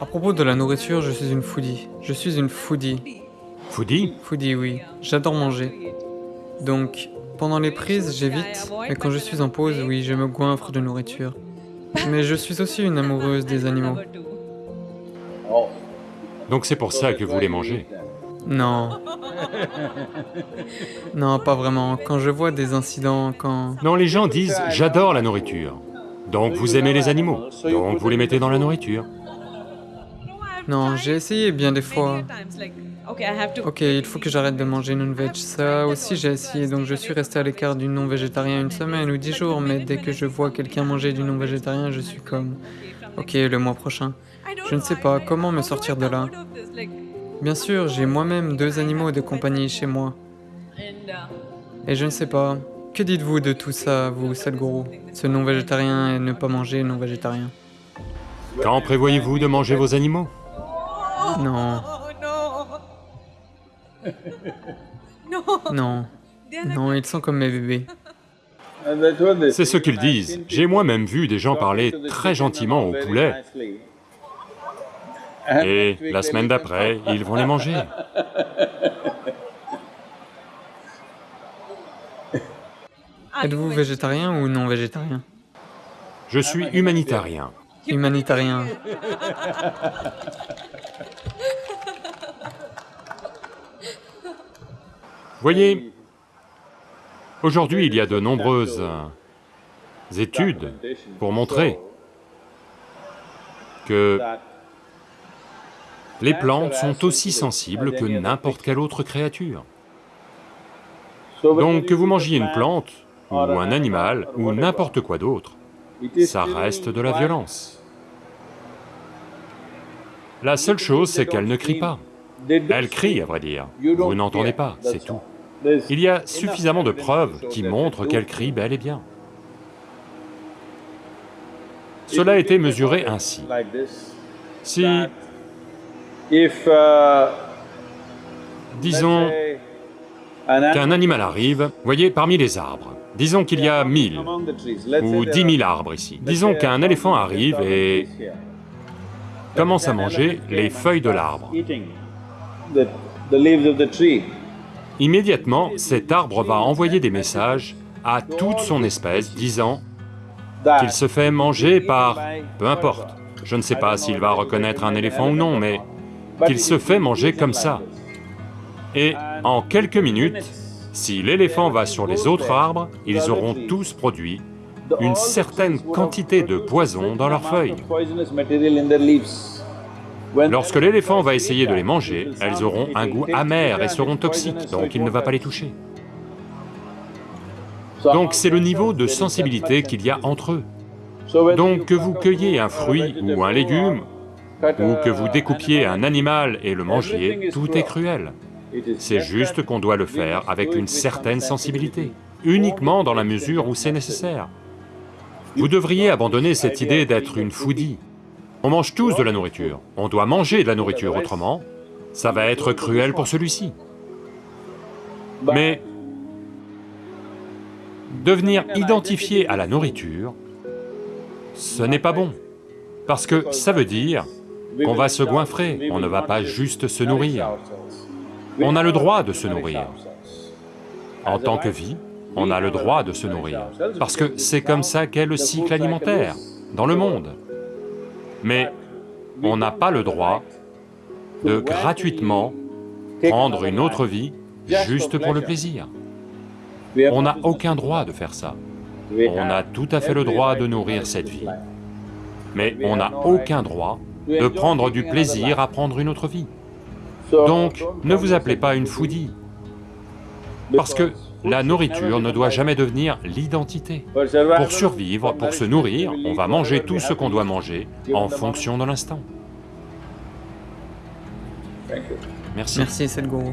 À propos de la nourriture, je suis une foodie. Je suis une foodie. Foodie? Foodie, oui. J'adore manger. Donc, pendant les prises, j'évite, mais quand je suis en pause, oui, je me goinfre de nourriture. Mais je suis aussi une amoureuse des animaux. Donc c'est pour ça que vous les mangez. Non. Non, pas vraiment. Quand je vois des incidents, quand... Non, les gens disent « j'adore la nourriture ». Donc vous aimez les animaux, donc vous les mettez dans la nourriture. Non, j'ai essayé bien des fois. Ok, il faut que j'arrête de manger non-veg. Ça aussi j'ai essayé, donc je suis resté à l'écart du non-végétarien une semaine ou dix jours, mais dès que je vois quelqu'un manger du non-végétarien, je suis comme... Ok, le mois prochain. Je ne sais pas comment me sortir de là. Bien sûr, j'ai moi-même deux animaux de compagnie chez moi. Et je ne sais pas, que dites-vous de tout ça, vous, Sadhguru Ce non-végétarien et ne pas manger non-végétarien Quand prévoyez-vous de manger vos animaux? Non. Non. Non, ils sont comme mes bébés. C'est ce qu'ils disent. J'ai moi-même vu des gens parler très gentiment aux poulets, et la semaine d'après, ils vont les manger. Êtes-vous végétarien ou non végétarien Je suis humanitaire. Humanitairien. Voyez, aujourd'hui il y a de nombreuses études pour montrer que les plantes sont aussi sensibles que n'importe quelle autre créature. Donc que vous mangiez une plante, ou un animal, ou n'importe quoi d'autre, ça reste de la violence. La seule chose, c'est qu'elle ne crie pas. Elle crie, à vrai dire. Vous n'entendez pas, c'est tout. Il y a suffisamment de preuves qui montrent qu'elle crie bel et bien. Cela a été mesuré ainsi. Si, disons, qu'un animal arrive, voyez, parmi les arbres, disons qu'il y a mille ou dix mille arbres ici. Disons qu'un éléphant arrive et commence à manger les feuilles de l'arbre. Immédiatement, cet arbre va envoyer des messages à toute son espèce disant qu'il se fait manger par... peu importe, je ne sais pas s'il va reconnaître un éléphant ou non, mais qu'il se fait manger comme ça. Et en quelques minutes, si l'éléphant va sur les autres arbres, ils auront tous produit une certaine quantité de poison dans leurs feuilles. Lorsque l'éléphant va essayer de les manger, elles auront un goût amer et seront toxiques, donc il ne va pas les toucher. Donc c'est le niveau de sensibilité qu'il y a entre eux. Donc que vous cueillez un fruit ou un légume, ou que vous découpiez un animal et le mangiez, tout est cruel. C'est juste qu'on doit le faire avec une certaine sensibilité, uniquement dans la mesure où c'est nécessaire. Vous devriez abandonner cette idée d'être une foodie. On mange tous de la nourriture, on doit manger de la nourriture, autrement, ça va être cruel pour celui-ci. Mais devenir identifié à la nourriture, ce n'est pas bon, parce que ça veut dire qu'on va se goinfrer, on ne va pas juste se nourrir. On a le droit de se nourrir. En tant que vie, on a le droit de se nourrir, parce que c'est comme ça qu'est le cycle alimentaire dans le monde. Mais on n'a pas le droit de gratuitement prendre une autre vie juste pour le plaisir. On n'a aucun droit de faire ça. On a tout à fait le droit de nourrir cette vie, mais on n'a aucun droit de prendre du plaisir à prendre une autre vie. Donc, ne vous appelez pas une foodie, parce que la nourriture ne doit jamais devenir l'identité. Pour survivre, pour se nourrir, on va manger tout ce qu'on doit manger en fonction de l'instant. Merci. Merci, Sadhguru.